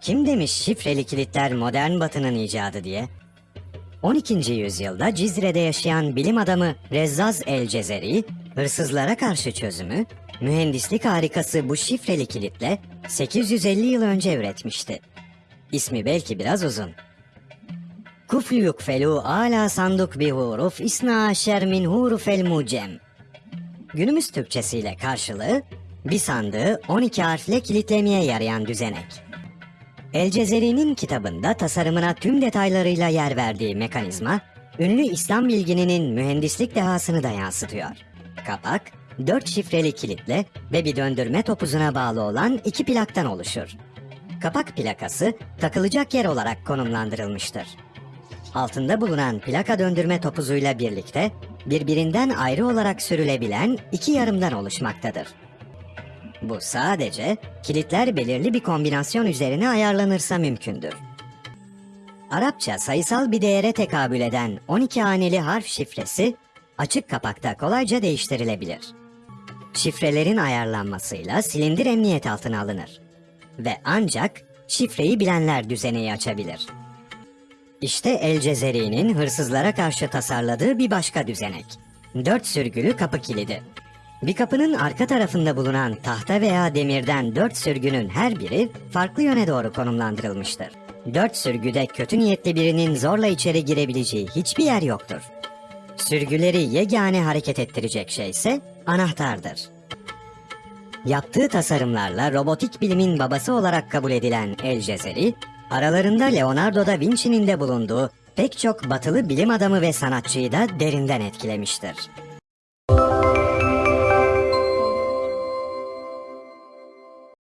Kim demiş şifreli kilitler modern batının icadı diye? 12. yüzyılda Cizre'de yaşayan bilim adamı Rezzaz el Cezeri, hırsızlara karşı çözümü, mühendislik harikası bu şifreli kilitle 850 yıl önce üretmişti. İsmi belki biraz uzun. Kufluyuk felu ala sanduk bi huruf isna aşer min hurufel mucem. Günümüz Türkçesiyle karşılığı bir sandığı 12 harfle kilitlemeye yarayan düzenek. El Cezeri'nin kitabında tasarımına tüm detaylarıyla yer verdiği mekanizma, ünlü İslam bilgininin mühendislik dehasını da yansıtıyor. Kapak, dört şifreli kilitle ve bir döndürme topuzuna bağlı olan iki plaktan oluşur. Kapak plakası takılacak yer olarak konumlandırılmıştır. Altında bulunan plaka döndürme topuzuyla birlikte birbirinden ayrı olarak sürülebilen iki yarımdan oluşmaktadır. Bu sadece kilitler belirli bir kombinasyon üzerine ayarlanırsa mümkündür. Arapça sayısal bir değere tekabül eden 12 haneli harf şifresi açık kapakta kolayca değiştirilebilir. Şifrelerin ayarlanmasıyla silindir emniyet altına alınır ve ancak şifreyi bilenler düzeneyi açabilir. İşte El Cezeri'nin hırsızlara karşı tasarladığı bir başka düzenek. Dört sürgülü kapı kilidi. Bir kapının arka tarafında bulunan tahta veya demirden dört sürgünün her biri farklı yöne doğru konumlandırılmıştır. Dört sürgüde kötü niyetli birinin zorla içeri girebileceği hiçbir yer yoktur. Sürgüleri yegane hareket ettirecek şey ise anahtardır. Yaptığı tasarımlarla robotik bilimin babası olarak kabul edilen El Cezeri, aralarında Leonardo da Vinci'nin de bulunduğu pek çok batılı bilim adamı ve sanatçıyı da derinden etkilemiştir.